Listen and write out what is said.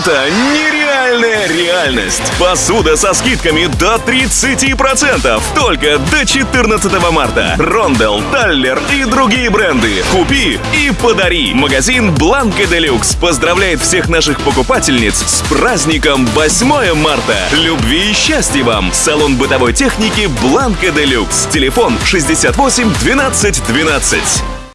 Это нереальная реальность. Посуда со скидками до 30%. Только до 14 марта. Рондел, Таллер и другие бренды. Купи и подари. Магазин Бланка Делюкс поздравляет всех наших покупательниц с праздником 8 марта. Любви и счастья вам. Салон бытовой техники Бланка Делюкс. Телефон 68 12 12.